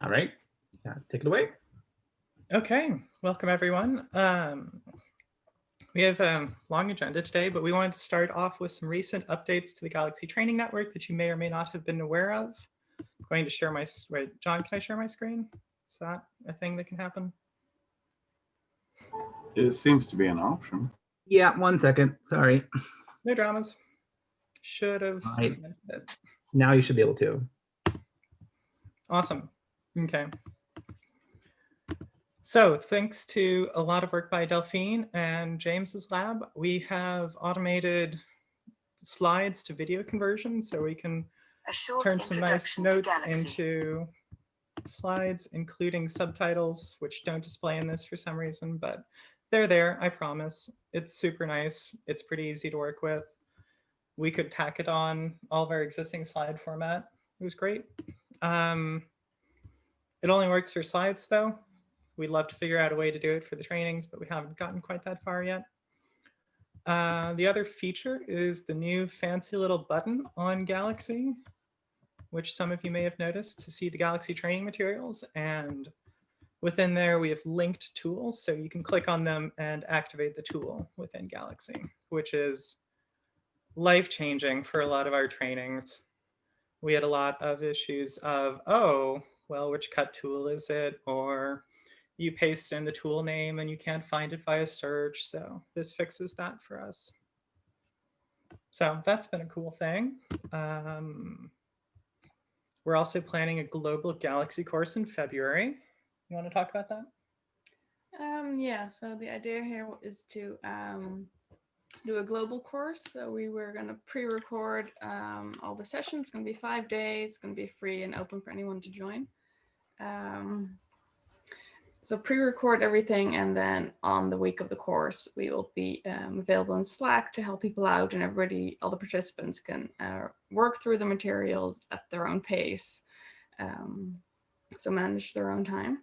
All right, yeah, take it away. Okay, welcome everyone. Um, we have a long agenda today, but we wanted to start off with some recent updates to the Galaxy Training Network that you may or may not have been aware of. I'm going to share my, wait, John, can I share my screen? Is that a thing that can happen? It seems to be an option. Yeah, one second, sorry. No dramas. Should have. Right. Now you should be able to. Awesome. Okay. So thanks to a lot of work by Delphine and James's lab, we have automated slides to video conversion so we can turn some nice notes into slides, including subtitles, which don't display in this for some reason, but they're there, I promise. It's super nice. It's pretty easy to work with. We could tack it on all of our existing slide format. It was great. Um, it only works for slides though. We'd love to figure out a way to do it for the trainings, but we haven't gotten quite that far yet. Uh, the other feature is the new fancy little button on Galaxy, which some of you may have noticed to see the Galaxy training materials. And within there, we have linked tools. So you can click on them and activate the tool within Galaxy, which is life-changing for a lot of our trainings. We had a lot of issues of, oh, well, which cut tool is it? Or you paste in the tool name and you can't find it via search. So this fixes that for us. So that's been a cool thing. Um, we're also planning a global galaxy course in February. You want to talk about that? Um, yeah, so the idea here is to um, do a global course. So we were going to pre-record um, all the sessions. It's going to be five days. It's going to be free and open for anyone to join. Um, so pre-record everything and then on the week of the course, we will be um, available in Slack to help people out and everybody, all the participants can uh, work through the materials at their own pace. Um, so manage their own time.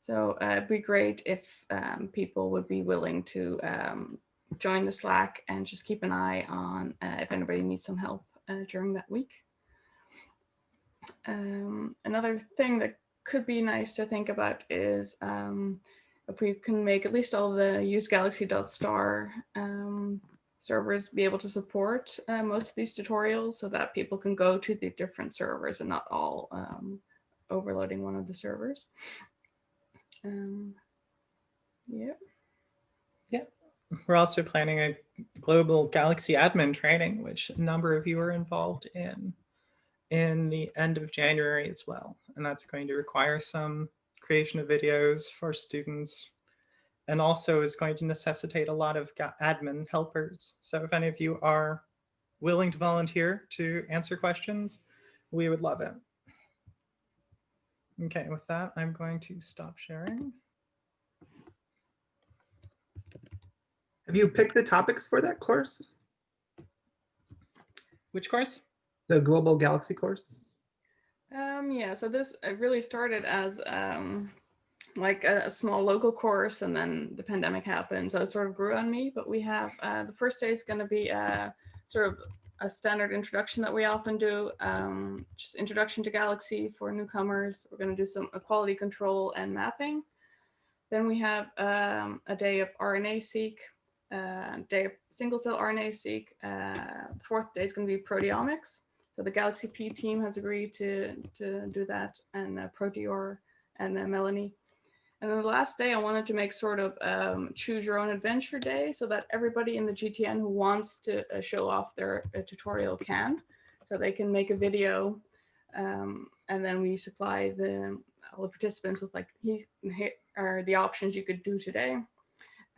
So uh, it'd be great if um, people would be willing to um, join the Slack and just keep an eye on uh, if anybody needs some help uh, during that week. Um, another thing that could be nice to think about is um, if we can make at least all the use galaxy.star um, servers be able to support uh, most of these tutorials so that people can go to the different servers and not all um, overloading one of the servers. Um, yeah. Yeah. We're also planning a global Galaxy admin training, which a number of you are involved in in the end of January as well. And that's going to require some creation of videos for students and also is going to necessitate a lot of admin helpers. So if any of you are willing to volunteer to answer questions, we would love it. Okay, with that, I'm going to stop sharing. Have you picked the topics for that course? Which course? The Global Galaxy course? Um, yeah, so this really started as um, like a, a, small local course and then the pandemic happened. So it sort of grew on me, but we have uh, the first day is going to be a sort of a standard introduction that we often do, um, just introduction to Galaxy for newcomers. We're going to do some quality control and mapping. Then we have um, a day of RNA-seq, uh, day of single cell RNA-seq. Uh, the fourth day is going to be proteomics. So the Galaxy P team has agreed to, to do that and uh, ProteoRE and uh, Melanie. And then the last day I wanted to make sort of um, choose your own adventure day so that everybody in the GTN who wants to uh, show off their uh, tutorial can. So they can make a video um, and then we supply the all the participants with like he, are the options you could do today.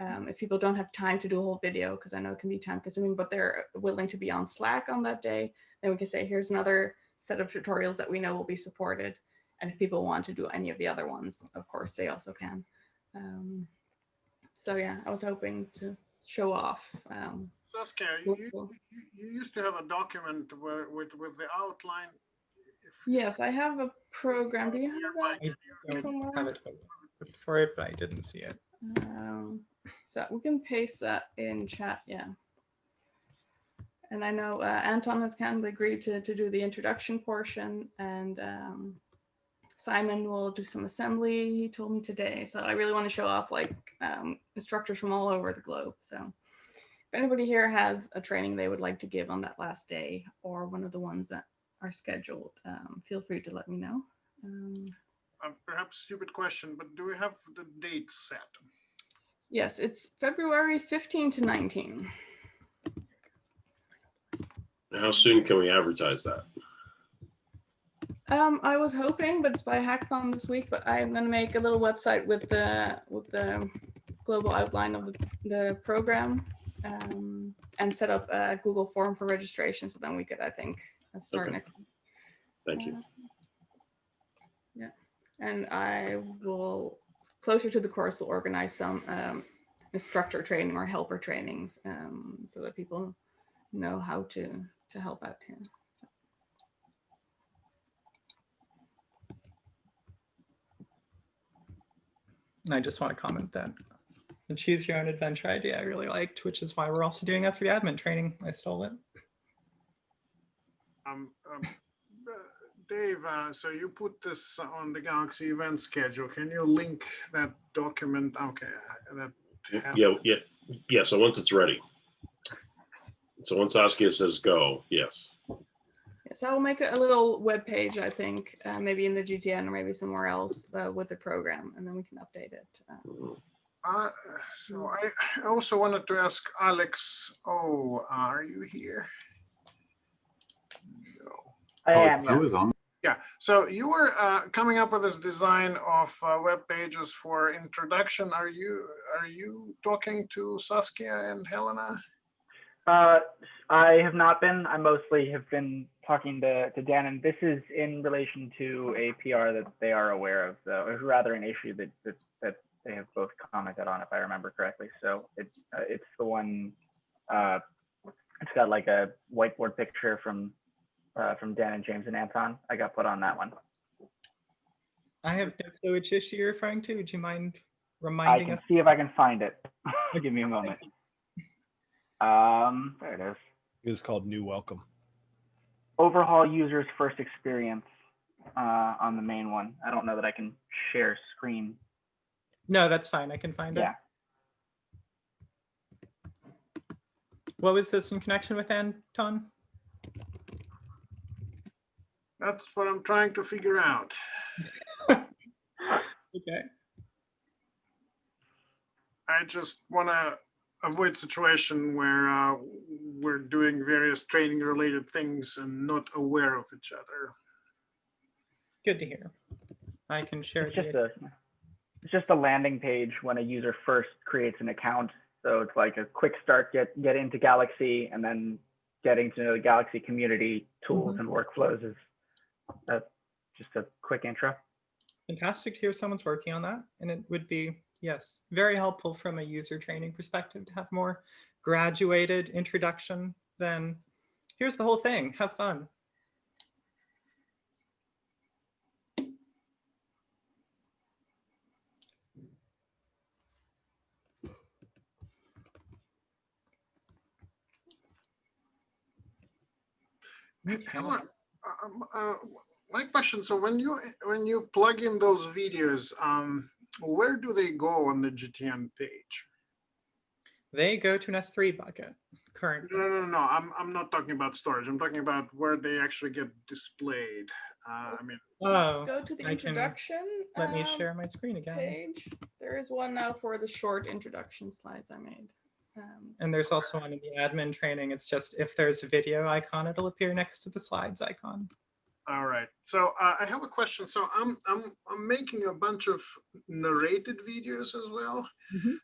Um, if people don't have time to do a whole video, because I know it can be time consuming, but they're willing to be on Slack on that day, then we can say, here's another set of tutorials that we know will be supported. And if people want to do any of the other ones, of course, they also can. Um, so yeah, I was hoping to show off. Um, Saskia, you, you, you, used to have a document where, with, with the outline. If yes, I have a program. Do you have that? I don't have it for it, but I didn't see it. Um, so we can paste that in chat, yeah. And I know uh, Anton has kindly agreed to, to do the introduction portion and um, Simon will do some assembly, he told me today. So I really want to show off like um, instructors from all over the globe. So if anybody here has a training they would like to give on that last day or one of the ones that are scheduled, um, feel free to let me know. Um, Uh, Perhaps stupid question, but do we have the date set? yes, it's February 15 to 19. How soon can we advertise that? Um, I was hoping, but it's by hackathon this week, but I'm gonna make a little website with the, with the global outline of the, the program. Um, and set up a Google form for registration, so then we could, I think, uh, start Okay. next. Thank you. Yeah, and I will, closer to the course, will organize some, um, instructor training or helper trainings, um, so that people know how to, to help out here. And I just want to comment that the choose your own adventure idea I really liked, which is why we're also doing that for the admin training. I stole it. Um, um, uh, Dave, uh, so you put this on the Galaxy event schedule. Can you link that document? Okay, that, Yeah. Yeah, yeah, yeah. So once it's ready. So once Saskia says go, yes. Yes, I will make a a little web page. I think, uh, maybe in the GTN or maybe somewhere else uh, with the program, and then we can update it. Uh, so I I also wanted to ask Alex, oh, are you here? No. I Oh, am. I yeah. was on. Yeah, so you were uh, coming up with this design of uh, web pages for introduction. Are you are you talking to Saskia and Helena? Uh, I have not been. I mostly have been talking to, to Dan, and this is in relation to a PR that they are aware of, though, or rather an issue that, that, that they have both commented on, if I remember correctly. So it, uh, it's the one, uh, it's got like a whiteboard picture from, uh, from Dan and James and Anton. I got put on that one. I have no clue which issue you're referring to. Would you mind reminding us? I can us? see if I can find it. Give me a moment. Um, there it is. It was called New Welcome. overhaul user's first experience uh, on the main one. I don't know that I can share screen. No, that's fine. I can find it. Yeah. What was this in connection with, Anton? That's what I'm trying to figure out. Okay. I just want to avoid situation where uh, we're doing various training related things and not aware of each other. Good to hear. I can share It's just a it's just a landing page when a user first creates an account. So it's like a quick start, get get into Galaxy, and then getting to know the Galaxy community tools Mhm. and workflows is uh, just a quick intro. fantastic to hear someone's working on that. And it would be, yes, very helpful from a user training perspective to have more graduated introduction than here's the whole thing, have fun. Helen, um, uh, my question, so when you when you plug in those videos, um, where do they go on the GTN page? They go to an S3 bucket currently. No, no, no, no, I'm, I'm not talking about storage. I'm talking about where they actually get displayed. Uh, I mean, Oh, Go to the I can- introduction. let me um, share my screen again. Page. There is one now for the short introduction slides I made. Um, And there's also one in the admin training. It's just if there's a video icon, it'll appear next to the slides icon. All right. So uh, I have a question. So I'm I'm I'm making a bunch of narrated videos as well. Mhm.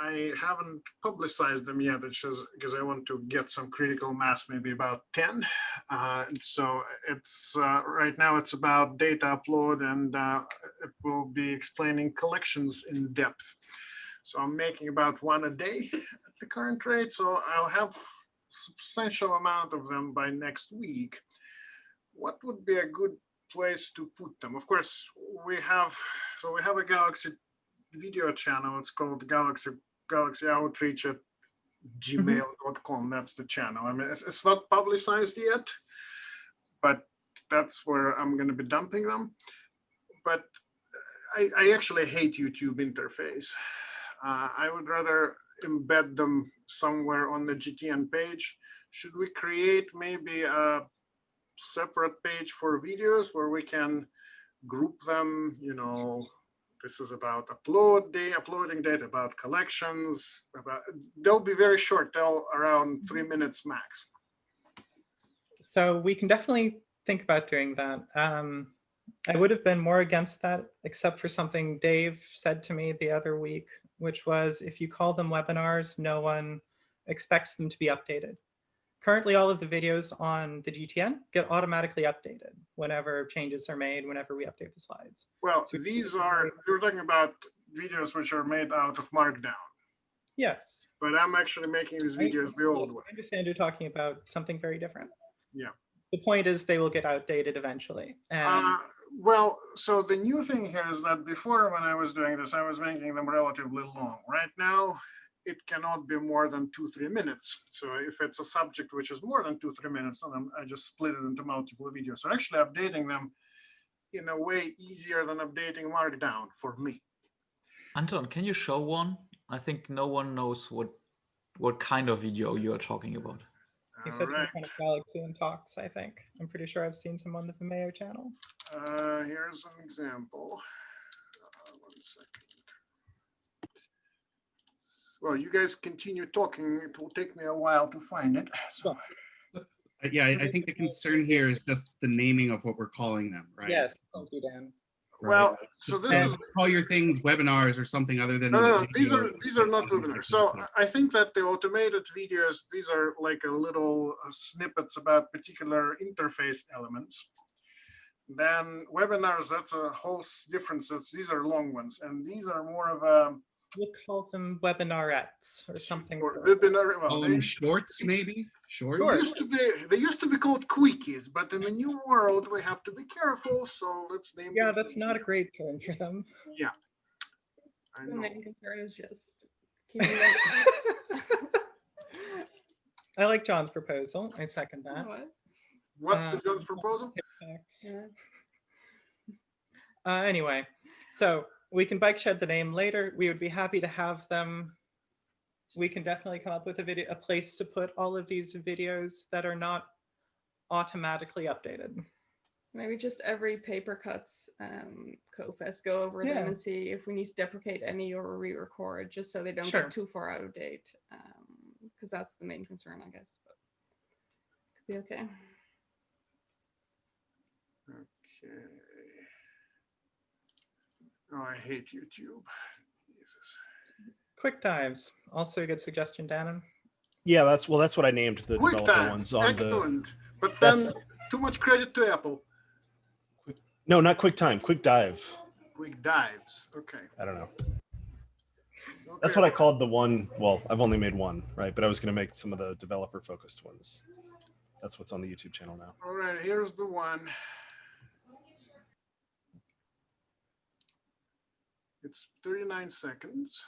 I haven't publicized them yet, it's just because I want to get some critical mass, maybe about 10. Uh, so it's uh, right now it's about data upload and uh, it will be explaining collections in depth. So I'm making about one a day at the current rate. So I'll have substantial amount of them by next week what would be a good place to put them? Of course, we have, so we have a Galaxy video channel. It's called Galaxy Galaxy Outreach at gmail.com. That's the channel. I mean, it's, it's not publicized yet, but that's where I'm going to be dumping them. but I, I actually hate YouTube interface. Uh, I would rather embed them somewhere on the GTN page. Should we create maybe a separate page for videos where we can group them, you know, this is about upload day, uploading data, about collections, about, they'll be very short, they'll around three minutes max. So we can definitely think about doing that. Um, I would have been more against that, except for something Dave said to me the other week, which was if you call them webinars, no one expects them to be updated. Currently, all of the videos on the GTN get automatically updated whenever changes are made, whenever we update the slides. Well, So- these are, you're talking about videos which are made out of Markdown, Yes. but I'm actually making these videos the old way. I understand you're talking about something very different. Yeah. The point is they will get outdated eventually. And Uh, well, so the new thing here is that before when I was doing this, I was making them relatively long. Right now, it cannot be more than two, three minutes. So if it's a subject which is more than two, three minutes, then I just split it into multiple videos. So actually updating them in a way easier than updating Markdown for me. Anton, can you show one? I think no one knows what what kind of video you are talking about. he All said right, kind of Galaxy and talks, I think. I'm pretty sure I've seen some on the Vimeo channel. uh, here's an example. Uh, One second. Well, you guys continue talking. It will take me a while to find it. So Yeah, I I think the concern here is just the naming of what we're calling them, right? Yes, thank you, Dan. Right. Well, so this And is, Call your things webinars or something other than. no, no, no, these are, these are not webinars. So I think that the automated videos, these are like a little uh, snippets about particular interface elements. Then webinars, that's a whole s- different, these are long ones, and these are more of a. We'll call them webinarettes or something. or Webinar, well, them they shorts, maybe? Shorts? they used to be, they used to be called quickies, but in the new world, we have to be careful, so let's name. Yeah, them that's not a great term for them. Yeah. I The know. main concern is just keeping. I like John's proposal. I second that. What? What's the Uh, John's proposal? Yeah. Uh, anyway, so we can bike shed the name later. We would be happy to have them. We can definitely come up with a video, a place to put all of these videos that are not automatically updated. Maybe just every paper cuts um CoFest, go over Yeah. them and see if we need to deprecate any or re-record, just so they don't Sure. get too far out of date. Um, because that's the main concern, I guess. But could be okay. Okay. Oh, I hate YouTube. Jesus. Quick dives, also a good suggestion, Dannon. Yeah, that's well, that's what I named the Quick developer time, ones on the. excellent. But then That's too much credit to Apple. no, not quick time, quick dive. Quick dives, okay. I don't know. That's what I called the one. Well, I've only made one, right? But I was going to make some of the developer focused ones. That's what's on the YouTube channel now. All right, here's the one. It's 39 seconds.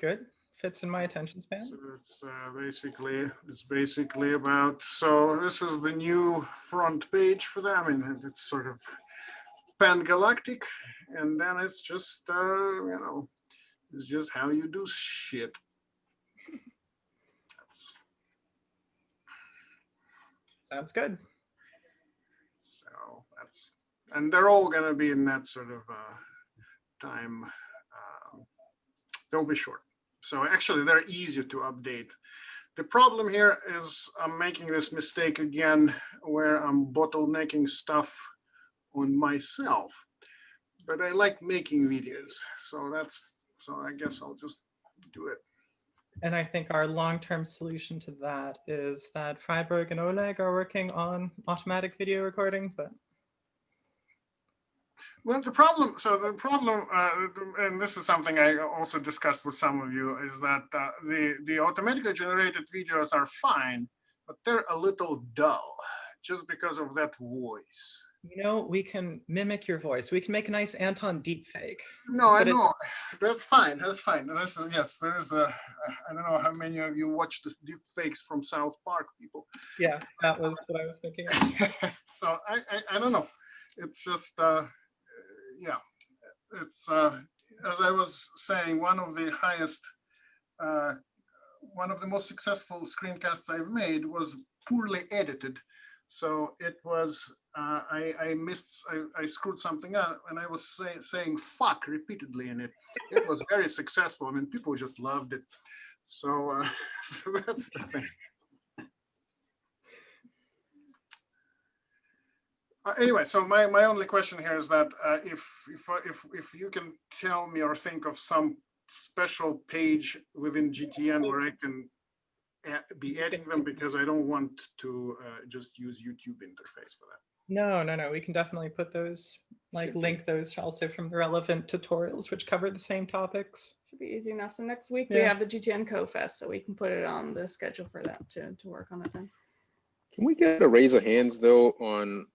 Good, fits in my attention span. So it's uh, basically, it's basically about, so this is the new front page for them. I mean, it's sort of pan-galactic. And then it's just, uh, you know, it's just how you do shit. That's- Sounds good. And they're all gonna be in that sort of uh, time. um, They'll be short. So actually, they're easier to update. The problem here is I'm making this mistake again where I'm bottlenecking stuff on myself. But I like making videos, so that's, so I guess I'll just do it. And I think our long-term solution to that is that Freiburg and Oleg are working on automatic video recording, but Well, the problem, so the problem, uh, and this is something I also discussed with some of you, is that uh, the, the automatically generated videos are fine, but they're a little dull just because of that voice. you know, we can mimic your voice. We can make a nice Anton deepfake. No, I it- know, that's fine, that's fine. This is, yes, there is a, I don't know how many of you watch this deep fakes from South Park, people. Yeah, that was what I was thinking. So I, I, I don't know. it's just, uh, yeah, it's, uh, as I was saying, one of the highest, uh, one of the most successful screencasts I've made was poorly edited. So it was, uh, I, I missed, I, I screwed something up and I was say, saying fuck repeatedly in it. It was very successful. I mean, people just loved it. So, uh, so that's the thing. Anyway, so my, my only question here is that uh, if, if, uh, if, if you can tell me or think of some special page within GTN where I can be adding them because I don't want to uh, just use YouTube interface for that. No, no, no. We can definitely put those, like link those also from the relevant tutorials which cover the same topics. Should be easy enough. So next week we have the GTN Co-Fest, so we can put it on the schedule for that to, to work on it then. Can we get a raise of hands though on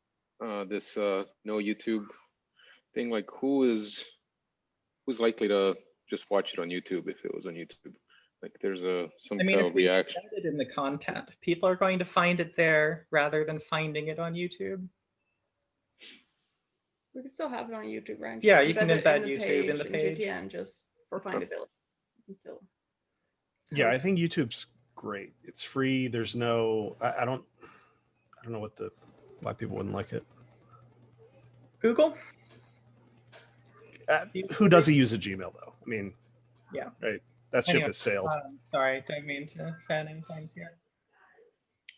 uh, this uh, no YouTube thing? Like who is, who's likely to just watch it on YouTube if it was on YouTube? Like there's a, some I mean, kind if of we reaction. embed it in the content, people are going to find it there rather than finding it on YouTube. We could still have it on YouTube, right? Yeah, you can it embed YouTube in the page. GTN just for findability. You still Yeah, I think YouTube's great. It's free. There's no, I, I don't, I don't know what the, why people wouldn't like it. Google? Uh, who doesn't use a Gmail though? I mean, Yeah. right. That ship Anyway, has sailed. Um, sorry, don't mean to fan any flames here.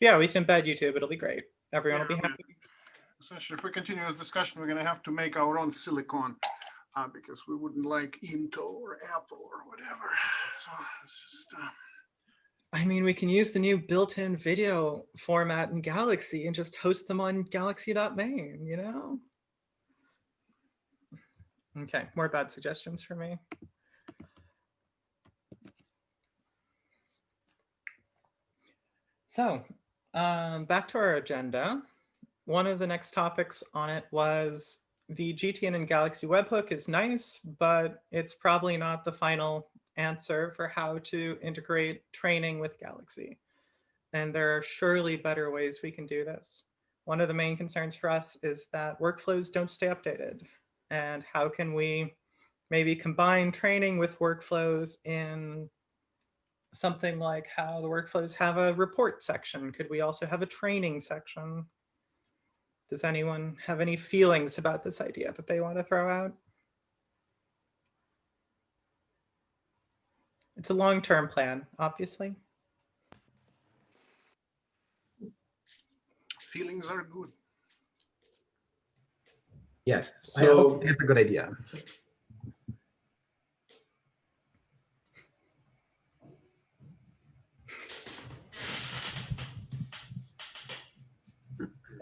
Yeah, we can embed YouTube. It'll be great. Everyone will be Yeah, I mean, happy. Essentially, if we continue this discussion, we're going to have to make our own silicon uh, because we wouldn't like Intel or Apple or whatever. So it's just. Uh, I mean, we can use the new built-in video format in Galaxy and just host them on galaxy.main, you know? Okay, more bad suggestions for me. So, um, back to our agenda. One of the next topics on it was the GTN and Galaxy webhook is nice, but it's probably not the final answer for how to integrate training with Galaxy. And there are surely better ways we can do this. One of the main concerns for us is that workflows don't stay updated. And how can we maybe combine training with workflows in something like how the workflows have a report section? Could we also have a training section? Does anyone have any feelings about this idea that they want to throw out? It's a long-term plan, obviously. feelings are good. Yes, So- it's a good idea.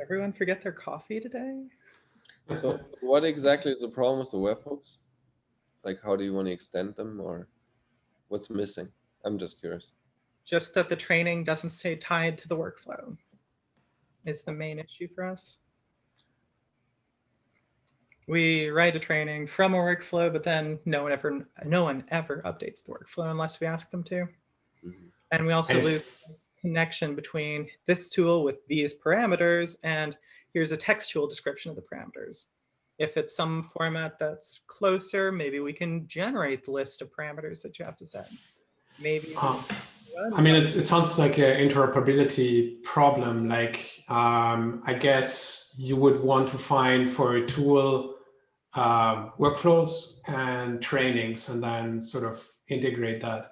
Everyone forget their coffee today? So what exactly is the problem with the webhooks? Like, how do you want to extend them or what's missing? I'm just curious. Just that the training doesn't stay tied to the workflow is the main issue for us. We write a training from a workflow, but then no one ever, no one ever updates the workflow unless we ask them to. Mhm. And we also And lose connection between this tool with these parameters and here's a textual description of the parameters. If it's some format that's closer, maybe we can generate the list of parameters that you have to set. Maybe. I mean, it's, it sounds like an interoperability problem. Like, um, I guess you would want to find for a tool um, workflows and trainings, and then sort of integrate that.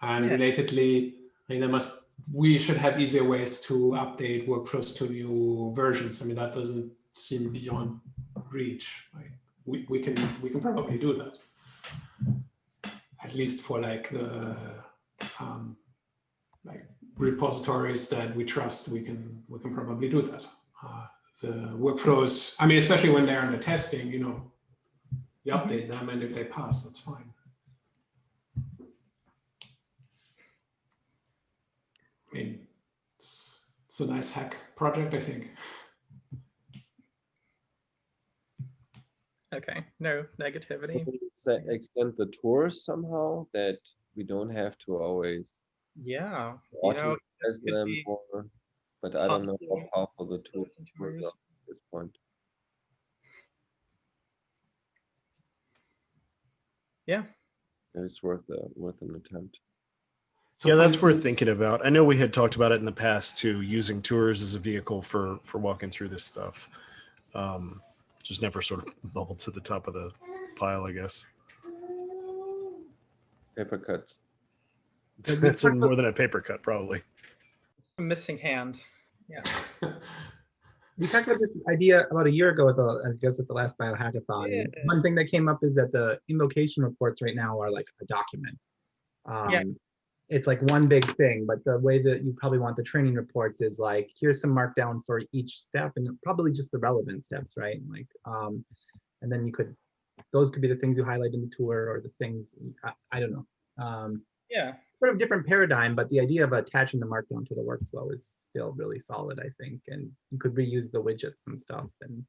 And Yeah. relatedly, I mean, there must we should have easier ways to update workflows to new versions. I mean, that doesn't seem beyond reach. Like, we, we can we can probably do that. At least for like the um, like repositories that we trust, we can we can probably do that. Uh, the workflows, I mean, especially when they're under testing, you know, you update them, and if they pass, that's fine. I mean, it's it's a nice hack project, I think. Okay, no negativity. Can we se- Extend the tours somehow that we don't have to always yeah. You know, them but I don't know how powerful the tools at this point. Yeah. It's worth a worth an attempt. So yeah, that's worth thinking about. I know we had talked about it in the past too, using tours as a vehicle for for walking through this stuff. Um, just never sort of bubbled to the top of the pile, I guess. Paper cuts we That's talked more than a paper cut, probably. A missing hand. Yeah. We talked about this idea about a year ago at the, I guess at the last biohackathon. Yeah. One thing that came up is that the invocation reports right now are like a document. Yeah. Um, It's like one big thing, but the way that you probably want the training reports is like, here's some markdown for each step and probably just the relevant steps, right? Like, um, and then you could, those could be the things you highlight in the tour or the things, I, I don't know. Um, Yeah. Sort of different paradigm, but the idea of attaching the markdown to the workflow is still really solid, I think. And you could reuse the widgets and stuff. And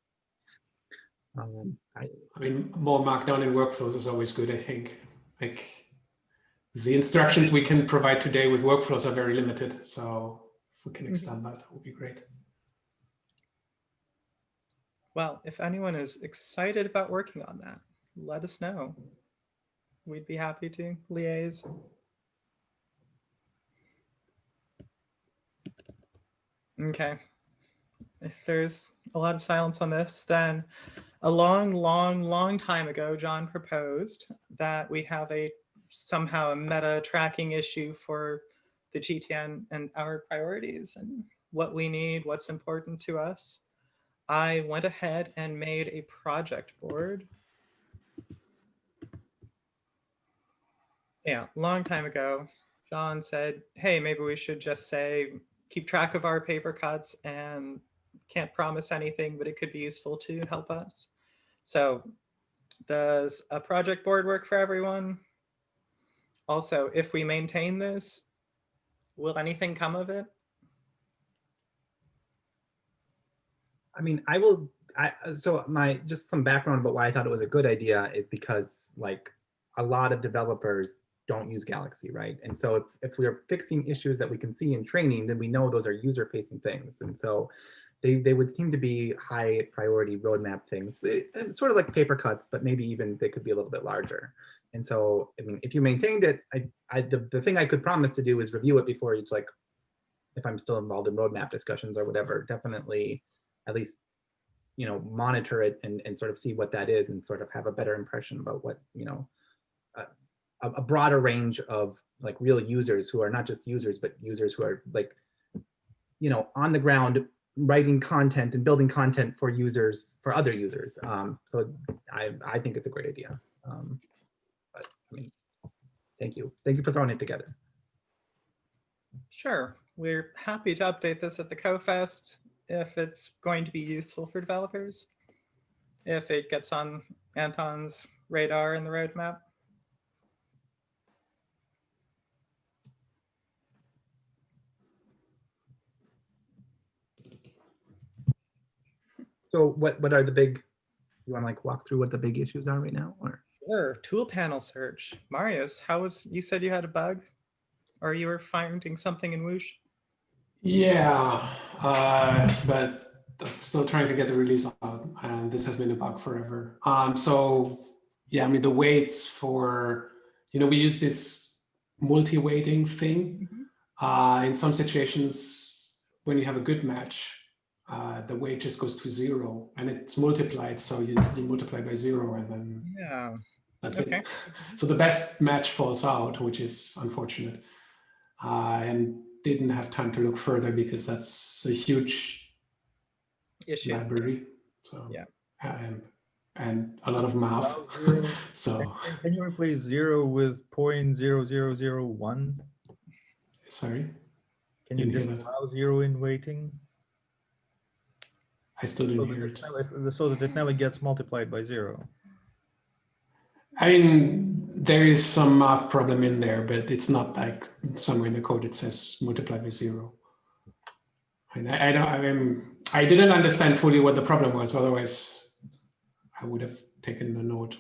um, I, I mean, more markdown in workflows is always good, I think. Like the instructions we can provide today with workflows are very limited. So if we can extend that, that would be great. Well, if anyone is excited about working on that, let us know. We'd be happy to liaise. Okay. If there's a lot of silence on this, then a long, long, long time ago, John proposed that we have a somehow a meta tracking issue for the GTN and our priorities and what we need, what's important to us. I went ahead and made a project board. Yeah, long time ago, John said, hey, maybe we should just say, keep track of our paper cuts and can't promise anything, but it could be useful to help us. So does a project board work for everyone? Also, if we maintain this, will anything come of it? I mean, I will, I, so my, just some background about why I thought it was a good idea is because like a lot of developers don't use Galaxy, right? And so if, if we're fixing issues that we can see in training, then we know those are user facing things. And so they, they would seem to be high priority roadmap things. It- It's sort of like paper cuts, but maybe even they could be a little bit larger. And so, I mean, if you maintained it, I, I, the, the thing I could promise to do is review it before each, like, if I'm still involved in roadmap discussions or whatever, definitely at least, you know, monitor it and, and sort of see what that is and sort of have a better impression about what, you know, a, a broader range of like real users who are not just users, but users who are like, you know, on the ground writing content and building content for users, for other users. Um, so I, I think it's a great idea. Um, but I mean, thank you. Thank you for throwing it together. Sure, we're happy to update this at the CoFest if it's going to be useful for developers. If it gets on Anton's radar in the roadmap. So what, what are the big, you want to like walk through what the big issues are right now or? Sure, tool panel search. Marius, how was, you said you had a bug? Or you were finding something in Whoosh? Yeah, uh, but I'm still trying to get the release out, and this has been a bug forever. Um, so yeah, I mean the weights for, you know, we use this multi-weighting thing. Uh, in some situations, when you have a good match, uh, the weight just goes to zero, and it's multiplied. So you, you multiply by zero, and then Yeah. that's Okay. it. So the best match falls out, which is unfortunate. Uh, and didn't have time to look further because that's a huge Issue. library. So Yeah. and and a lot of math. so Can you replace zero with point zero zero zero one? sorry, Can you Didn't hear that. disallow zero in weighting? I still So didn't that hear it it. never- so that it never gets multiplied by zero. I mean, there is some math problem in there, but it's not like somewhere in the code it says multiply by zero. And I, I don't. I mean, I didn't understand fully what the problem was. Otherwise, I would have taken a note.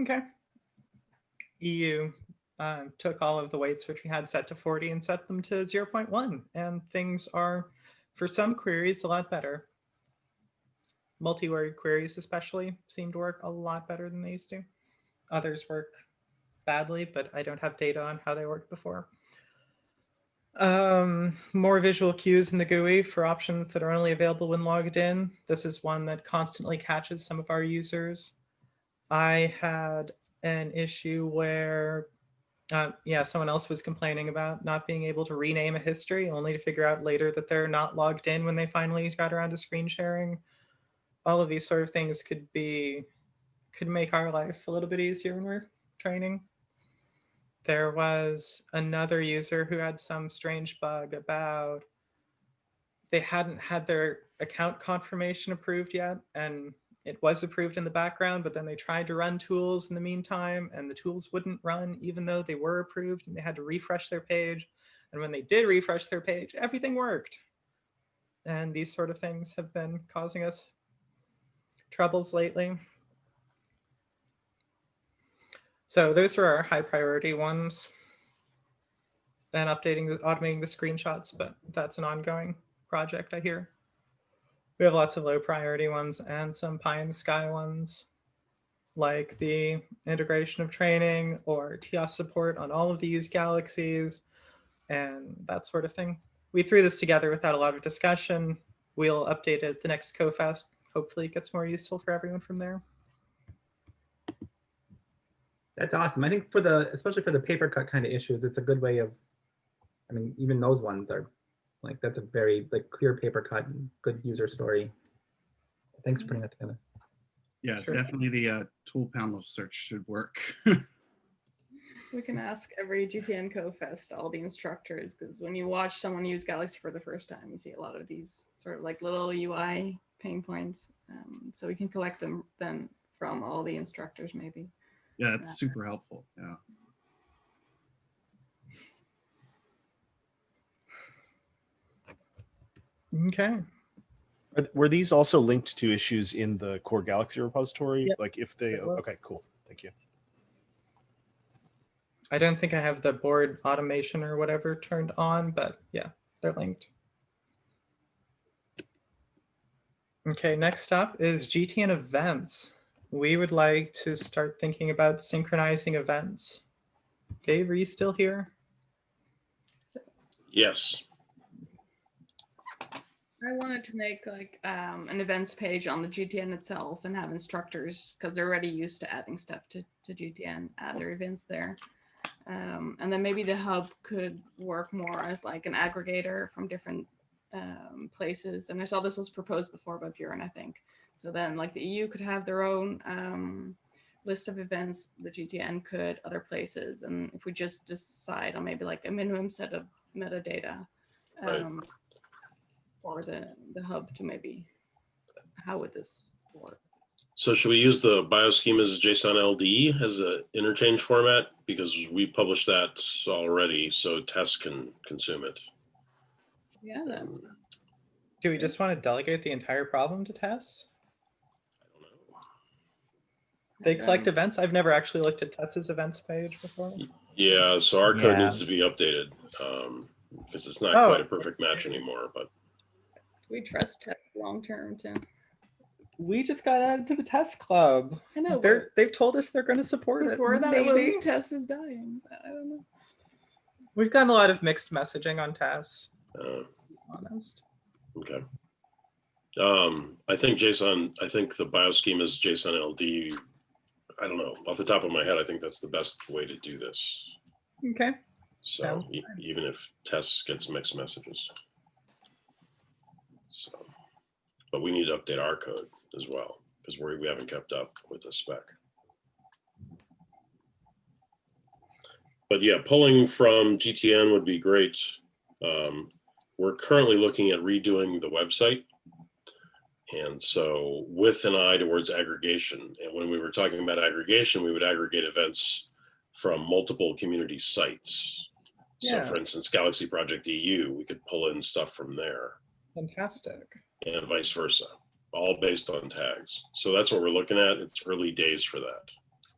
Okay. EU um, took all of the weights which we had set to 40 and set them to 0.1 and things are for some queries a lot better. Multi-word queries especially seem to work a lot better than they used to. Others work badly, but I don't have data on how they worked before. Um, more visual cues in the GUI for options that are only available when logged in. This is one that constantly catches some of our users. I had an issue where, uh, yeah, someone else was complaining about not being able to rename a history, only to figure out later that they're not logged in when they finally got around to screen sharing. All of these sort of things could be, could make our life a little bit easier when we're training. There was another user who had some strange bug about they hadn't had their account confirmation approved yet and it was approved in the background, but then they tried to run tools in the meantime and the tools wouldn't run even though they were approved and they had to refresh their page. And when they did refresh their page, everything worked. And these sort of things have been causing us troubles lately. So those are our high priority ones. And updating, the automating the screenshots, but that's an ongoing project, I hear. We have lots of low priority ones and some pie in the sky ones, like the integration of training or TIaaS support on all of these galaxies and that sort of thing. We threw this together without a lot of discussion. We'll update it at the next CoFest. Hopefully it gets more useful for everyone from there. That's awesome. I think for the, especially for the paper cut kind of issues, it's a good way of, I mean, even those ones are like, that's a very like clear paper cut, good user story. Thanks for putting that together. Yeah, Sure. definitely the uh, tool panel search should work. We can ask every GTN co-fest, all the instructors, because when you watch someone use Galaxy for the first time, you see a lot of these sort of like little UI pain points. Um, so we can collect them then from all the instructors maybe. yeah, it's super helpful. Yeah. Okay. Were these also linked to issues in the core Galaxy repository? Yep. Like if they, okay, cool. Thank you. I don't think I have the board automation or whatever turned on, but yeah, they're linked. Okay, next up is GTN events. We would like to start thinking about synchronizing events. Dave, are you still here? Yes. I wanted to make like um, an events page on the GTN itself and have instructors because they're already used to adding stuff to, to GTN, add their events there. Um, and then maybe the hub could work more as like an aggregator from different um, places. And I saw this was proposed before by Bjorn, I think. So then like the EU could have their own um, list of events, the GTN could, other places. And if we just decide on maybe like a minimum set of metadata, Right. Um, or the, the hub to maybe, how would this work? So should we use the bioschemas JSON LD as an interchange format? Because we published that already, so TeSS can consume it. Yeah, that's, Do we just want to delegate the entire problem to TeSS? They collect Um, events. I've never actually looked at TeSS's events page before. Yeah, so our code Yeah. needs to be updated, um, because it's not Oh. quite a perfect match anymore, but we trust tech long-term too. We just got added to the TeSS club. I know, They're, they've told us they're going to support but it. before that Maybe. was TeSS is dying. I don't know. We've gotten a lot of mixed messaging on TeSS, uh, honest. okay. Um, I think JSON, I think the bioschemas JSON LD, I don't know, off the top of my head, I think that's the best way to do this. Okay. So Sounds e- even if TeSS gets mixed messages. So, but we need to update our code as well, because we, we haven't kept up with the spec. But yeah, pulling from GTN would be great. Um, we're currently looking at redoing the website. And so with an eye towards aggregation, and when we were talking about aggregation, we would aggregate events from multiple community sites. Yeah. So for instance, Galaxy Project EU, we could pull in stuff from there Fantastic. and vice versa, all based on tags. So that's what we're looking at. It's early days for that.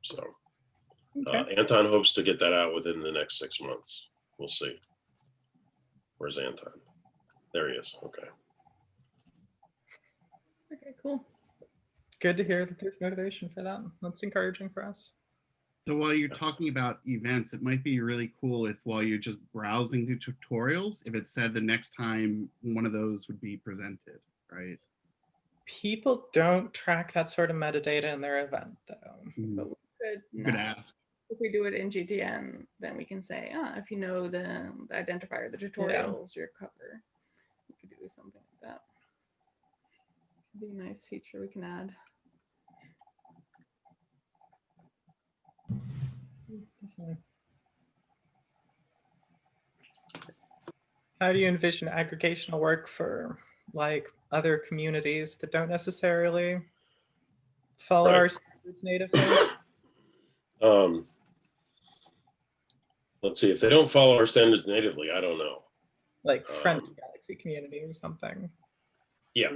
So uh, Anton hopes to get that out within the next six months. We'll see. Where's Anton? There he is. Okay. Okay, cool. Good to hear that there's motivation for that. That's encouraging for us. So while you're talking about events, it might be really cool if while you're just browsing the tutorials, if it said the next time one of those would be presented, right? People don't track that sort of metadata in their event, though. Mm, Good. You could now. ask. If we do it in GTN, then we can say, ah, if you know the, the identifier, the tutorials, your cover. You could do something like that. It'd Be a nice feature we can add. How do you envision aggregational work for like other communities that don't necessarily follow Right. our standards natively? Um, let's see, if they don't follow our standards natively, I don't know. like Friend Um, Galaxy community or something. Yeah,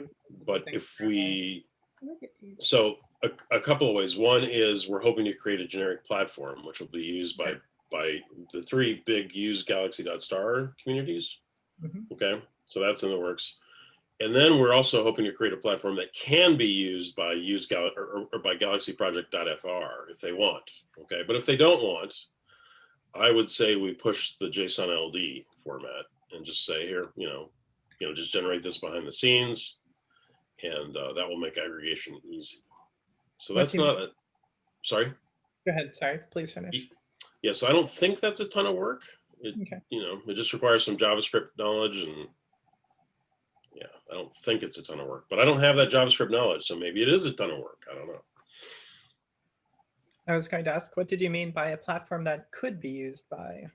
but if we, Look at these. so a, a couple of ways. One is we're hoping to create a generic platform, which will be used by, by the three big use galaxy.star communities. Mhm. Okay, so that's in the works. And then we're also hoping to create a platform that can be used by use gal or, or- or by galaxyproject.fr if they want. Okay, but if they don't want, I would say we push the JSON LD format and just say here, you know, you know, just generate this behind the scenes, and uh, that will make aggregation easy. So that's not. A, sorry. Go ahead. Sorry. Please finish. Yeah, so I don't think that's a ton of work. It, Okay. you know, it just requires some JavaScript knowledge and yeah, I don't think it's a ton of work, but I don't have that JavaScript knowledge. So maybe it is a ton of work. I don't know. I was going to ask, what did you mean by a platform that could be used by?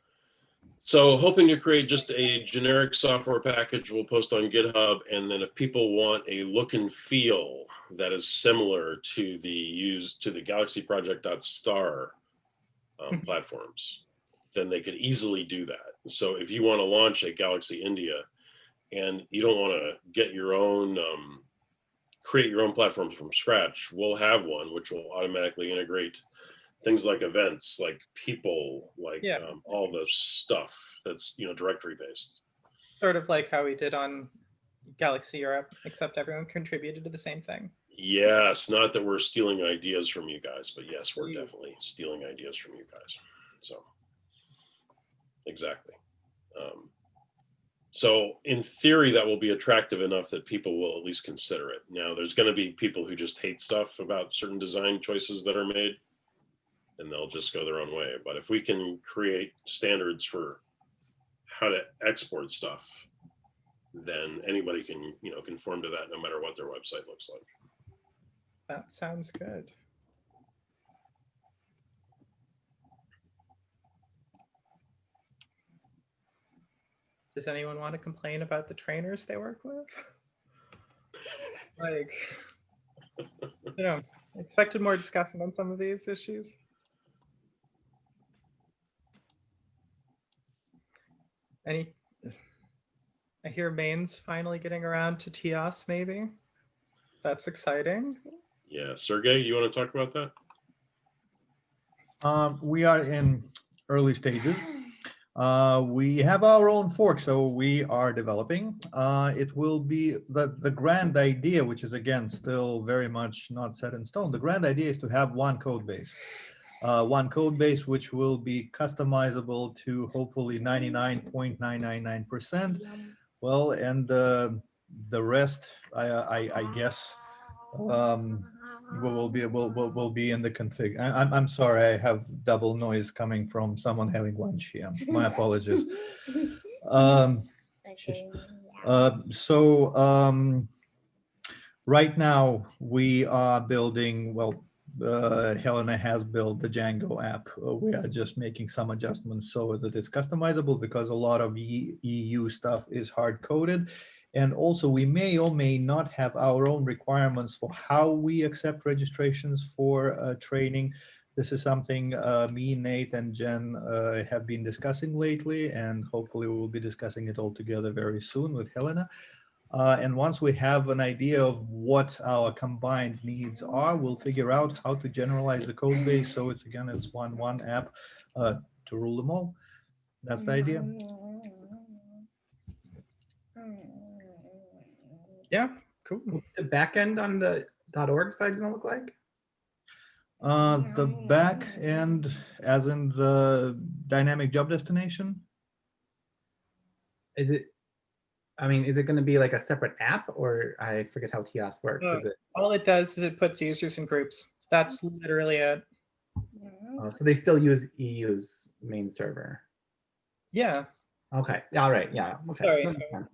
So hoping to create just a generic software package we'll post on GitHub. And then if people want a look and feel that is similar to the use to the Galaxy Project.star um, Mhm. platforms, then they could easily do that. So if you want to launch a Galaxy India and you don't want to get your own, um, create your own platforms from scratch, we'll have one which will automatically integrate things like events, like people, like Yeah. um, all the stuff that's, you know, directory based. Sort of like how we did on Galaxy Europe, except everyone contributed to the same thing. Yes, not that we're stealing ideas from you guys, but yes, we're Yeah. definitely stealing ideas from you guys. So, exactly. Um, so in theory, that will be attractive enough that people will at least consider it. Now, there's going to be people who just hate stuff about certain design choices that are made, and they'll just go their own way. But if we can create standards for how to export stuff, then anybody can, you know, conform to that no matter what their website looks like. That sounds good. Does anyone want to complain about the trainers they work with? Like, you know, expected more discussion on some of these issues. Any, I hear main's finally getting around to TIaaS maybe. That's exciting. Yeah, Sergey, you want to talk about that? Um, we are in early stages. Uh, we have our own fork, so we are developing. Uh, it will be the, the grand idea, which is again, still very much not set in stone. The grand idea is to have one code base. Uh, one code base, which will be customizable to hopefully 99.999%. Well, and uh, the rest, I, I, I guess, um, will will be will, will, will be in the config. I, I'm I'm sorry, I have double noise coming from someone having lunch here. My apologies. Um, uh, so um, right now we are building. Well, uh, Helena has built the Django app. Uh, we are just making some adjustments so that it's customizable because a lot of E- EU stuff is hard coded. And also we may or may not have our own requirements for how we accept registrations for uh, training. This is something uh, me, Nate, and Jen uh, have been discussing lately, and hopefully we will be discussing it all together very soon with Helena. Uh, and once we have an idea of what our combined needs are, we'll figure out how to generalize the code base. So it's again, it's one one app uh, to rule them all. That's the idea. Yeah, cool. The backend on the .org side gonna look like? Uh, the back end, as in the dynamic job destination? Is it, I mean, is it gonna be like a separate app or I forget how TIaaS works? Is Uh, it, All it does is it puts users in groups. That's literally it. oh, so they still use EU's main server? Yeah. Okay, all right, yeah, okay. Sorry, sorry.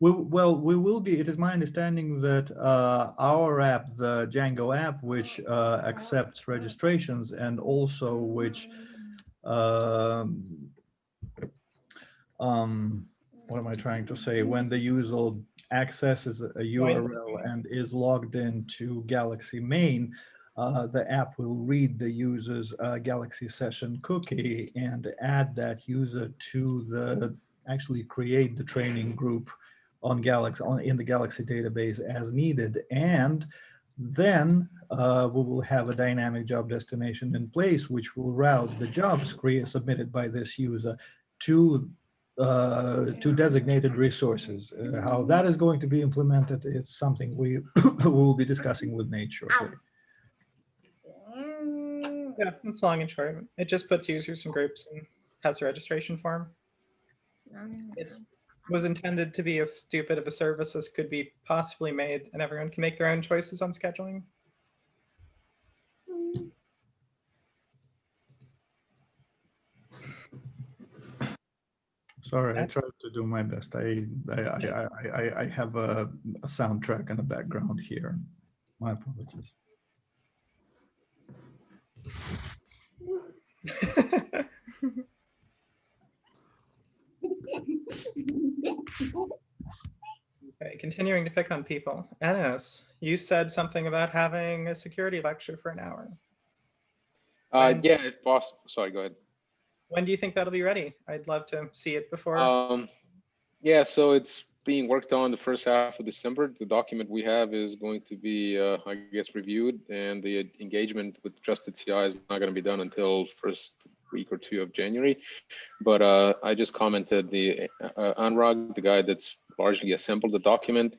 We, well, we will be, it is my understanding that uh, our app, the Django app, which uh, accepts registrations and also which, um, um, what am I trying to say? When the user accesses a URL and is logged into Galaxy main, uh, the app will read the user's uh, Galaxy session cookie and add that user to the, actually create the training group on Galaxy, on, in the Galaxy database as needed. And then uh, we will have a dynamic job destination in place, which will route the jobs created, submitted by this user to uh, to designated resources. Uh, how that is going to be implemented is something we will be discussing with Nate shortly. Yeah, that's long and short. It just puts users in groups and has a registration form. It was intended to be as stupid of a service as could be possibly made, and everyone can make their own choices on scheduling. Sorry, I tried to do my best. I I I I, I, I have a, a soundtrack in the background here. My apologies. Okay, continuing to pick on people. Enis, you said something about having a security lecture for an hour. Uh, When- yeah, if possible. Sorry, go ahead. When do you think that'll be ready? I'd love to see it before. Um, yeah, so it's being worked on the first half of December. The document we have is going to be, uh, I guess, reviewed, and the engagement with Trusted CI is not going to be done until first week or two of January. But uh, I just commented the uh, the guy that's largely assembled the document,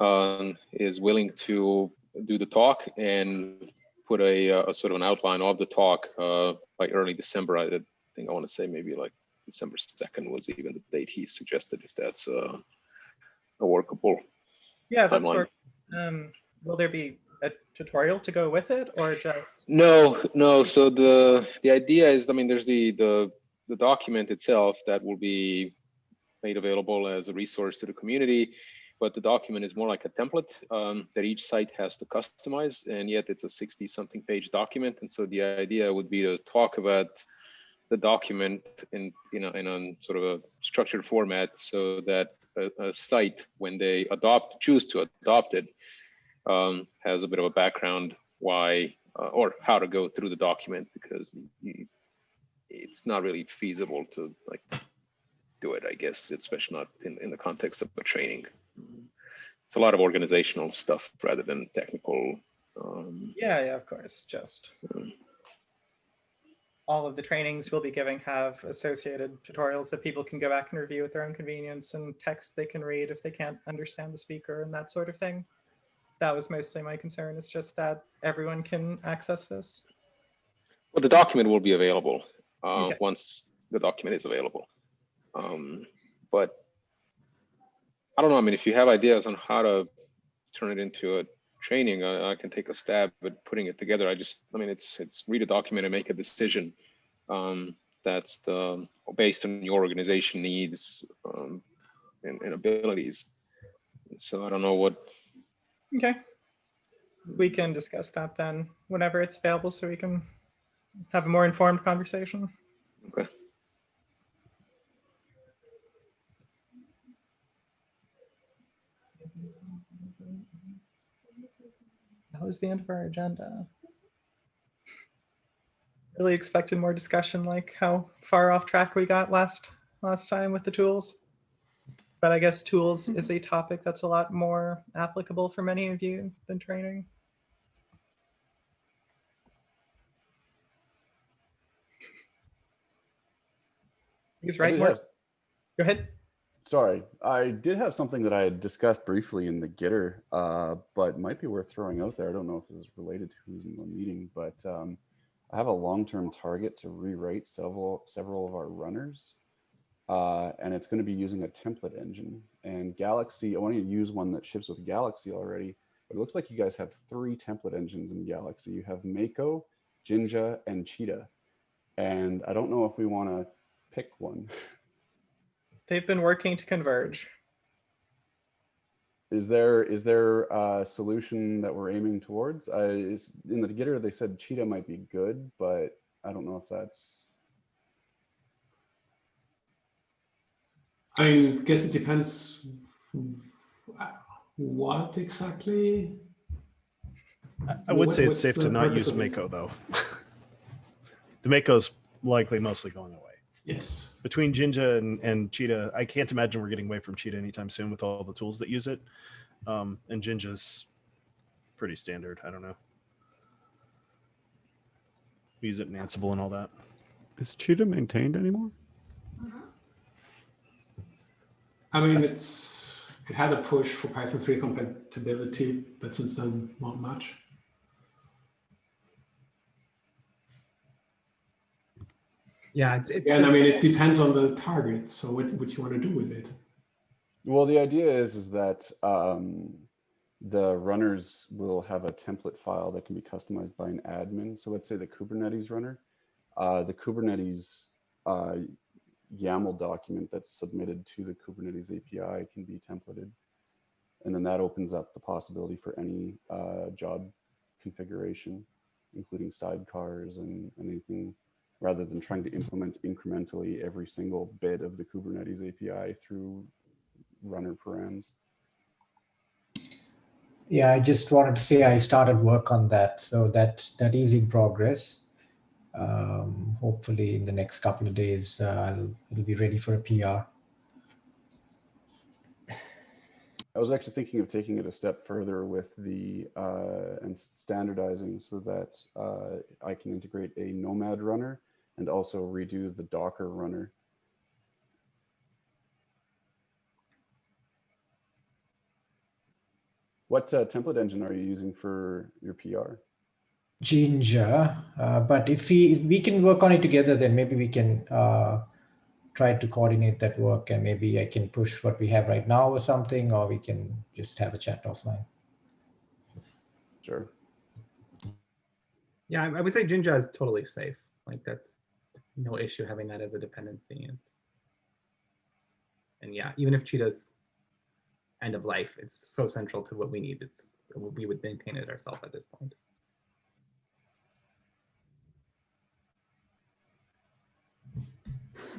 um, is willing to do the talk and put a, uh, a sort of an outline of the talk uh, by early December. I think I want to say maybe like December 2nd was even the date he suggested, if that's uh, a workable. yeah, that's timeline. where. Um, will there be a tutorial to go with it, or just? No, no. So the the idea is, I mean, there's the the the document itself that will be made available as a resource to the community, but the document is more like a template um, that each site has to customize, and yet it's a 60 something page document. And so the idea would be to talk about the document in you know in a sort of a structured format so that a, a site when they adopt choose to adopt it um, has a bit of a background why uh, or how to go through the document because you, it's not really feasible to like do it i guess especially not in, in the context of a training it's a lot of organizational stuff rather than technical um, Yeah, yeah, of course. Just all of the trainings we'll be giving have associated tutorials that people can go back and review at their own convenience and text they can read if they can't understand the speaker and that sort of thing. That was mostly my concern. It's just that everyone can access this. Well, the document will be available uh, Okay. once the document is available. Um, but I don't know. I mean, if you have ideas on how to turn it into a training, I, I can take a stab at putting it together. I just, I mean, it's it's read a document and make a decision. Um, that's the based on your organization needs um, and, and abilities. So I don't know what Okay. We can discuss that then whenever it's available so we can have a more informed conversation. Okay. That was the end of our agenda. Really expected more discussion like how far off track we got last last time with the tools. But I guess tools mm-hmm. is a topic that's a lot more applicable for many of you than training. He's right. did Mark. have- Go ahead. Sorry, I did have something that I had discussed briefly in the Gitter, uh, but might be worth throwing out there. I don't know if it's related to who's in the meeting, but um, I have a long-term target to rewrite several several of our runners, uh, and it's going to be using a template engine. And Galaxy, I want to use one that ships with Galaxy already, but it looks like you guys have three template engines in Galaxy. You have Mako, Jinja, and Cheetah. And I don't know if we want to pick one. They've been working to converge. Is there is there a solution that we're aiming towards? I, in the Gitter, they said Cheetah might be good, but I don't know if that's. I guess it depends what exactly. I would say it's safe to not use of? Mako though. the Mako's likely mostly going away. Yes. Between Jinja and, and Cheetah, I can't imagine we're getting away from Cheetah anytime soon with all the tools that use it. Um, and Jinja's pretty standard. I don't know. We use it in Ansible and all that. Is Cheetah maintained anymore? I mean, it's it had a push for Python 3 compatibility, but since then, not much. Yeah, it's, it's And I mean, it depends on the target. So what what you want to do with it? Well, the idea is is that um, the runners will have a template file that can be customized by an admin. So let's say the Kubernetes runner, uh, the Kubernetes uh, YAML document that's submitted to the Kubernetes API can be templated. And then that opens up the possibility for any uh, job configuration, including sidecars and, and anything, rather than trying to implement incrementally every single bit of the Kubernetes API through runner params. Yeah, I just wanted to say I started work on that, so that that is in progress. Um, hopefully, in the next couple of days, uh, it'll be ready for a PR. I was actually thinking of taking it a step further with the uh, and standardizing so that uh, I can integrate a Nomad runner and also redo the Docker runner. What uh, template engine are you using for your PR? Jinja, uh, but if we if we can work on it together, then maybe we can uh, try to coordinate that work, and maybe I can push what we have right now or something, or we can just have a chat offline. Sure. Yeah, I I would say Jinja is totally safe. Like that's no issue having that as a dependency. It's, and yeah, even if Cheetah's end of life, it's so central to what we need. It's we would maintain it ourselves at this point.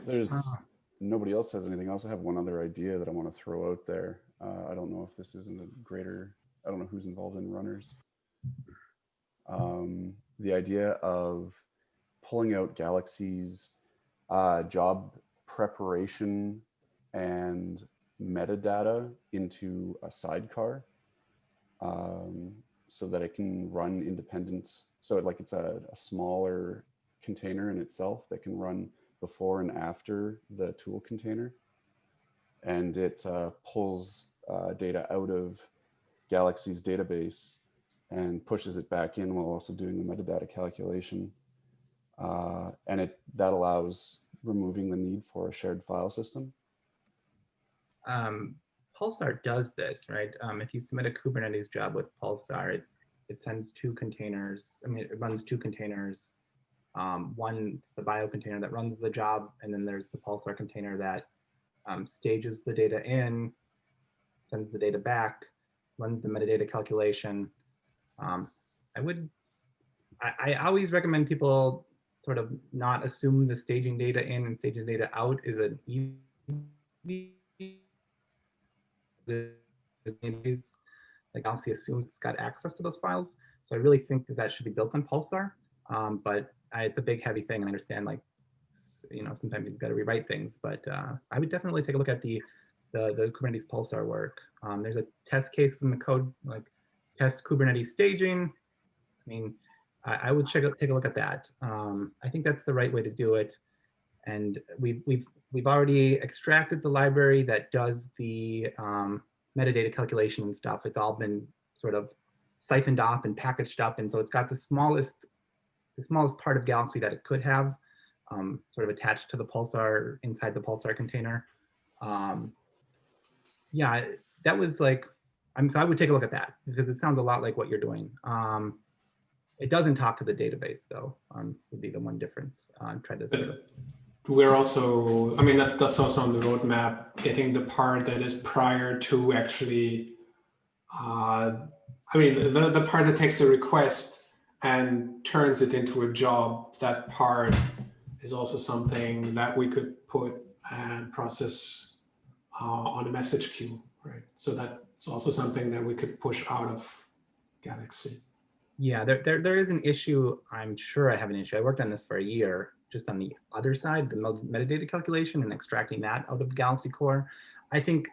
There's nobody else has anything else. I have one other idea that I want to throw out there. Uh, I don't know if this isn't a greater, I don't know who's involved in runners. Um, the idea of pulling out Galaxy's uh, job preparation and metadata into a sidecar um, so that it can run independent. So it, like it's a, a smaller container in itself that can run before and after the tool container. And it uh, pulls uh, data out of Galaxy's database and pushes it back in while also doing the metadata calculation. Uh, and it that allows removing the need for a shared file system. um, Pulsar does this, right? Um, if you submit a Kubernetes job with Pulsar, it, it sends two containers. I mean, it runs two containers. Um, one's the bio container that runs the job, and then there's the Pulsar container that um, stages the data in, sends the data back, runs the metadata calculation. Um, I would, I, I always recommend people sort of not assume the staging data in and staging data out is an easy like Galaxy assumes it's got access to those files. So I really think that that should be built on Pulsar. Um, but I, it's a big, heavy thing. And I understand like, you know, sometimes you've got to rewrite things, but uh, I would definitely take a look at the, the, the Kubernetes Pulsar work. Um, there's a test case in the code, like test Kubernetes staging. I mean, I, I would check take a look at that. Um, I think that's the right way to do it. And we've, we've we've already extracted the library that does the um, metadata calculation and stuff. It's all been sort of siphoned off and packaged up. And so it's got the smallest, the smallest part of Galaxy that it could have um, sort of attached to the Pulsar inside the Pulsar container. Um, yeah, that was like, I'm so I would take a look at that because it sounds a lot like what you're doing. Um, it doesn't talk to the database though, um, would be the one difference. Uh, to sort of We're also, I mean, that, that's also on the roadmap, getting the part that is prior to actually, uh, I mean, the, the part that takes the request and turns it into a job, that part is also something that we could put and process uh, on a message queue, right? So that's also something that we could push out of Galaxy. Yeah, there, there, there is an issue. I'm sure I have an issue. I worked on this for a year, just on the other side, the metadata calculation and extracting that out of Galaxy Core. I think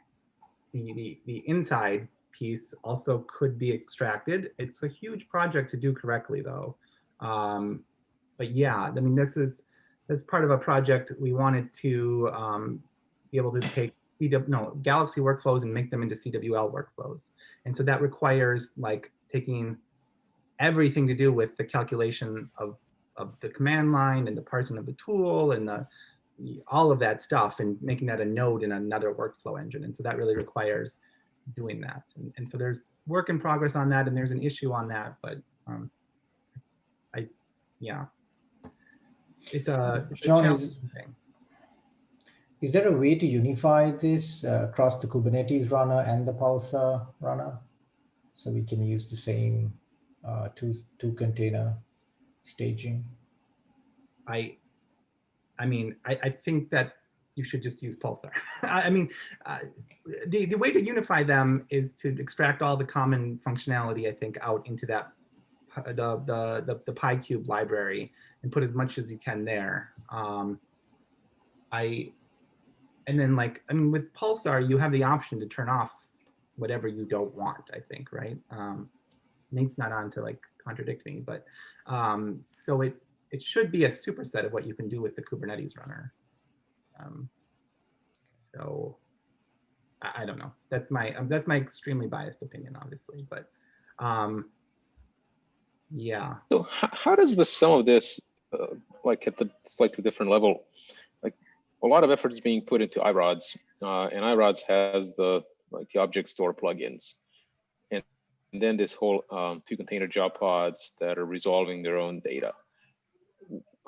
the, the, the inside piece also could be extracted. It's a huge project to do correctly though. Um, but yeah, I mean, this is, as part of a project, we wanted to um, be able to take CW, no, Galaxy workflows and make them into CWL workflows. And so that requires like taking everything to do with the calculation of, of the command line and the parsing of the tool and the, all of that stuff and making that a node in another workflow engine. And so that really requires doing that. And, and so there's work in progress on that and there's an issue on that, but um, I, yeah, it's a, it's a John, is, challenging thing. is there a way to unify this uh, across the Kubernetes runner and the Pulsar runner? So we can use the same uh, two, two container staging? I, I mean, I, I think that you should just use Pulsar. I mean, uh, the, the way to unify them is to extract all the common functionality, I think, out into that, the, the, the, the pykube library and put as much as you can there. Um, I, and then like, I mean, with Pulsar, you have the option to turn off whatever you don't want, I think, right? Um, Nate's not on to like contradict me, but um, so it, it should be a superset of what you can do with the Kubernetes runner. Um, so I, I, don't know. That's my um, that's my extremely biased opinion, obviously, but um, yeah. So how does the sum of this, uh, like at the slightly different level, like a lot of effort is being put into iRods, uh, and iRods has the like the object store plugins, and, and then this whole um, two container job pods that are resolving their own data.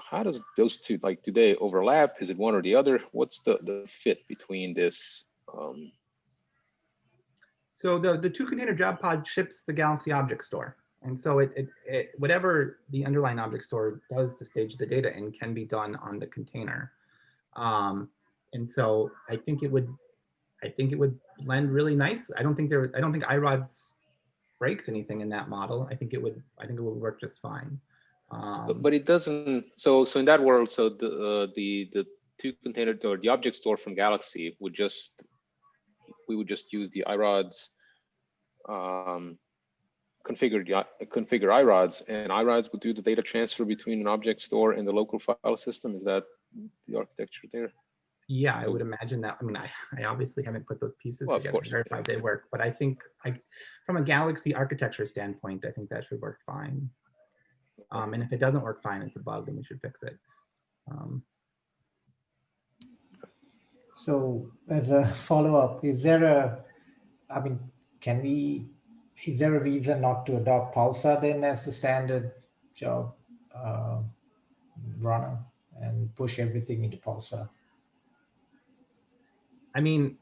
How does those two like do they overlap? Is it one or the other? What's the the fit between this? Um... So the the two container job pod ships the Galaxy Object Store. And so it, it, it, whatever the underlying object store does to stage the data in can be done on the container. Um, and so I think it would, I think it would blend really nice. I don't think there, I don't think iRods breaks anything in that model. I think it would, I think it would work just fine. Um, but, but it doesn't. So so in that world, so the uh, the the two container or the object store from Galaxy would just we would just use the iRods um, configure configure iRods, and iRods would do the data transfer between an object store and the local file system. Is that the architecture there? Yeah, I would imagine that. I mean, I, I obviously haven't put those pieces well, together to verify they work, but I think I, from a Galaxy architecture standpoint, I think that should work fine. Um, and if it doesn't work fine, it's a bug and we should fix it. Um, so as a follow-up, is there a, I mean, can we is there a reason not to adopt Pulsar then as the standard job uh, runner and push everything into Pulsar? I mean,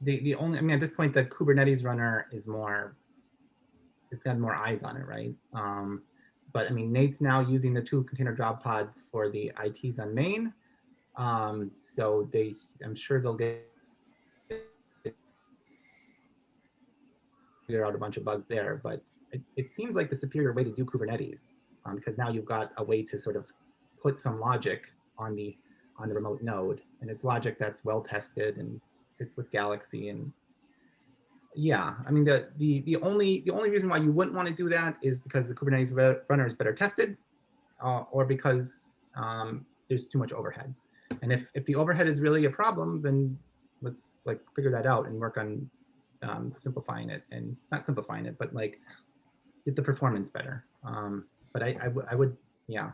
the, the only, I mean, at this point, the Kubernetes runner is more, it's got more eyes on it, right? Um, but I mean, Nate's now using the two container job pods for the ITs on main. Um, so they, I'm sure they'll get figure out a bunch of bugs there, but it, it seems like the superior way to do Kubernetes um, because now you've got a way to sort of put some logic on the on the remote node, and it's logic that's well tested and fits with Galaxy and yeah, I mean the the the only the only reason why you wouldn't want to do that is because the Kubernetes runner is better tested, uh, or because um, there's too much overhead. And if, if the overhead is really a problem, then let's like figure that out and work on um, simplifying it and not simplifying it, but like get the performance better. Um, but I, I, would- I would, yeah,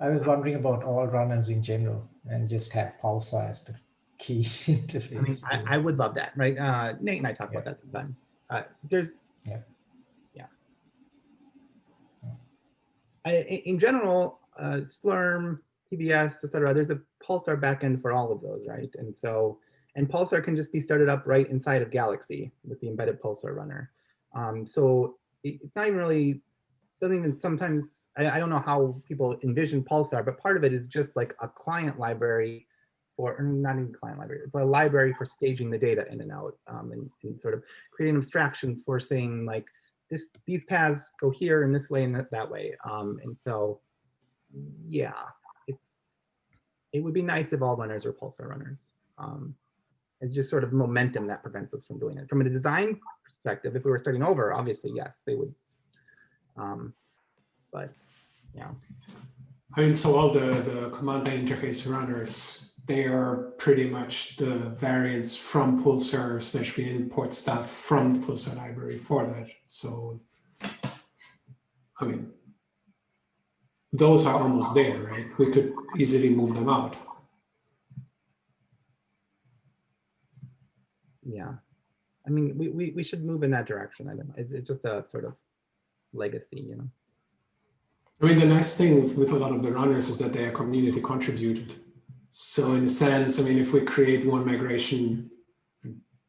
I was wondering about all runners in general and just have Pulsar as the key interface. I mean, I, I would love that, right? Uh, Nate and I talk about that sometimes. Uh, there's, Yeah. yeah. I, in general, uh, Slurm, PBS, et cetera, there's a Pulsar backend for all of those, right? And so, and Pulsar can just be started up right inside of Galaxy with the embedded Pulsar runner. Um, so it- it's not even really, doesn't even sometimes, I, I don't know how people envision Pulsar, but part of it is just like a client library or or not even client library, it's a library for staging the data in and out um, and, and sort of creating abstractions for saying like this, these paths go here in this way and that, that way. Um, and so, yeah, it's, it would be nice if all runners were Pulsar runners. Um, it's just sort of momentum that prevents us from doing it. From a design perspective, if we were starting over, obviously, yes, they would. Um, but, yeah. I mean, so all the, the command line interface runners, they are pretty much the variants from Pulsar slash we import stuff from the Pulsar library for that. So, I mean, those are almost there, right? We could easily move them out. yeah i mean we, we we should move in that direction i don't know it's, it's just a sort of legacy you know I mean, the nice thing with, with a lot of the runners is that they are community contributed. So in a sense, I mean, if we create one migration,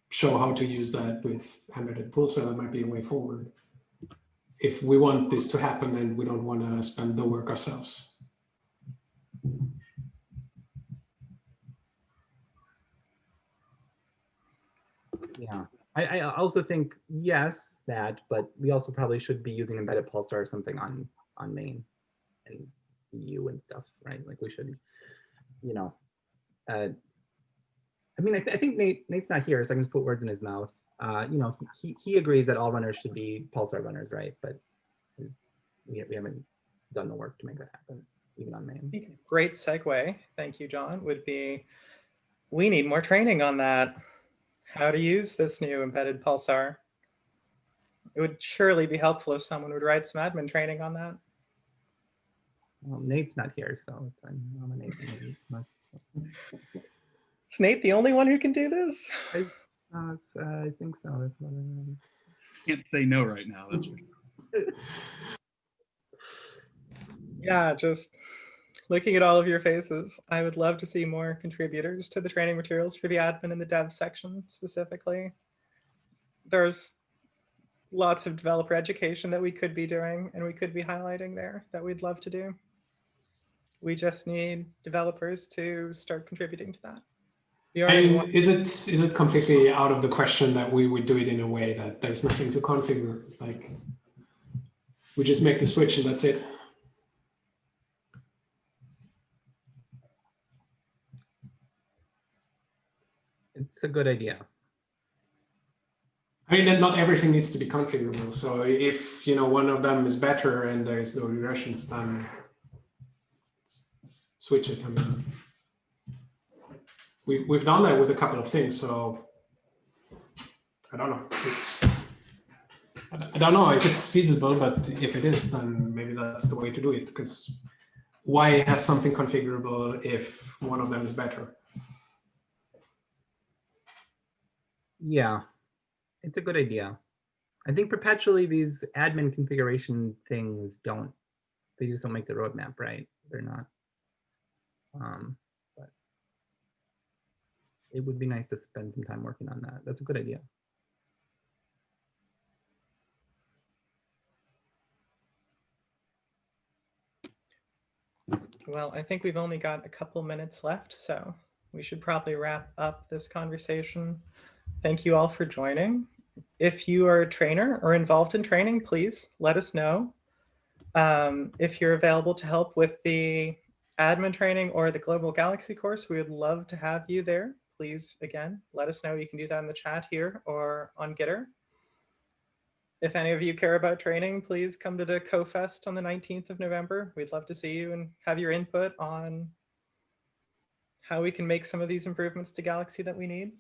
show how to use that with embedded pulsar, that might be a way forward. If we want this to happen and we don't want to spend the work ourselves. yeah I, I also think yes that but we also probably should be using embedded pulsar or something on on main and EU and stuff right like we should you know uh i mean i, th I think nate nate's not here so i can just put words in his mouth uh you know he he agrees that all runners should be pulsar runners right but we, we haven't done the work to make that happen even on main Great segue, thank you, John, would be, we need more training on that. How to use this new embedded pulsar. It would surely be helpful if someone would write some admin training on that. Well, nate's not here so it's i'm nominating Nate, Is Nate the only one who can do this? It's, uh, uh, I think so. That's what I- Can't say no right now. That's for. Yeah, just looking at all of your faces, I would love to see more contributors to the training materials for the admin and the dev section specifically. There's lots of developer education that we could be doing and we could be highlighting there that we'd love to do. We just need developers to start contributing to that. And is it is it completely out of the question that we would do it in a way that there's nothing to configure? Like we just make the switch and that's it. It's a good idea. I mean, not everything needs to be configurable. So if you know one of them is better and there's no regressions, then s- switch it. I mean, we've we've done that with a couple of things. So I don't know. I don't know if it's feasible, but if it is, then maybe that's the way to do it. Because why have something configurable if one of them is better? Yeah, it's a good idea. I think perpetually these admin configuration things don't, they just don't make the roadmap right. They're not. Um, but it would be nice to spend some time working on that. That's a good idea. Well, I think we've only got a couple minutes left, so we should probably wrap up this conversation. Thank you all for joining. If you are a trainer or involved in training, please let us know. Um, if you're available to help with the admin training or the Global Galaxy course, we would love to have you there. Please, again, let us know. You can do that in the chat here or on Gitter. If any of you care about training, please come to the CoFest on the 19th of November. We'd love to see you and have your input on how we can make some of these improvements to Galaxy that we need.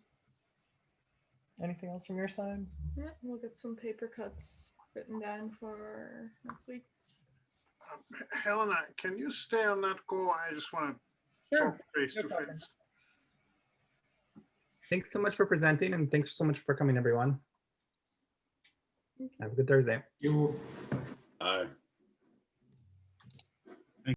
Anything else from your side? Yeah, we'll get some paper cuts written down for next week. Helena, can you stay on that call? I just want to Sure, talk face no to problem. face. Thanks so much for presenting and thanks so much for coming, everyone. Have a good Thursday. You Aye.